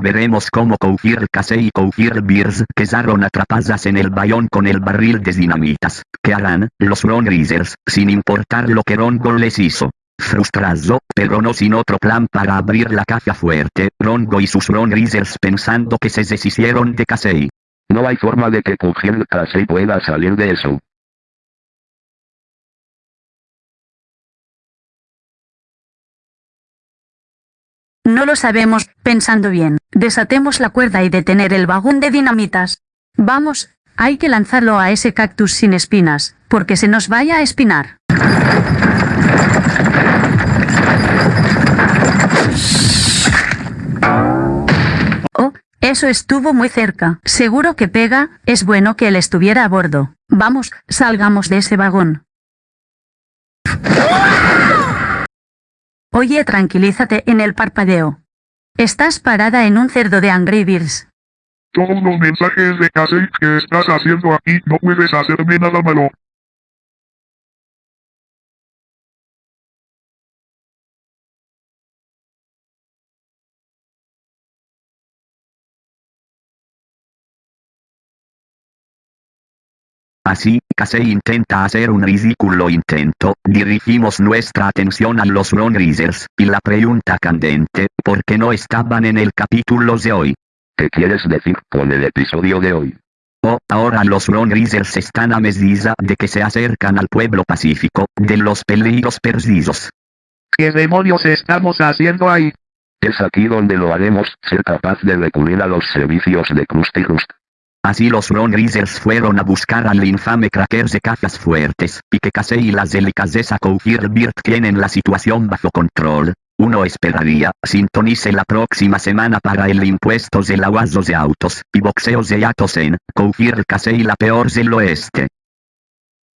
Veremos cómo Koufir Kasei y Koufir Beers quedaron atrapadas en el bayón con el barril de dinamitas. ¿Qué harán, los Ron Reasers, sin importar lo que Rongo les hizo? Frustrado, pero no sin otro plan para abrir la caja fuerte, Rongo y sus Ron Reasers pensando que se deshicieron de Kasei. No hay forma de que Koufir Kasei pueda salir de eso. No lo sabemos, pensando bien. Desatemos la cuerda y detener el vagón de dinamitas. Vamos, hay que lanzarlo a ese cactus sin espinas, porque se nos vaya a espinar. Oh, eso estuvo muy cerca. Seguro que pega, es bueno que él estuviera a bordo. Vamos, salgamos de ese vagón. Oye, tranquilízate en el parpadeo. Estás parada en un cerdo de Angry Birds. Todos los mensajes de Casey que estás haciendo aquí no puedes hacerme nada malo. Así, Casey intenta hacer un ridículo intento, dirigimos nuestra atención a los Ron Reasers, y la pregunta candente, ¿por qué no estaban en el capítulo de hoy? ¿Qué quieres decir con el episodio de hoy? Oh, ahora los Ron Reasers están a medida de que se acercan al pueblo pacífico, de los peligros perdidos. ¿Qué demonios estamos haciendo ahí? Es aquí donde lo haremos, ser capaz de recurrir a los servicios de Krusty Rust. Así los Ron Reasers fueron a buscar al infame cracker de cajas fuertes, y que Casey y las delicadeza Birt tienen la situación bajo control. Uno esperaría, sintonice la próxima semana para el impuesto de lavados de autos, y boxeos de Yatos en, Koufir Casey la peor del oeste.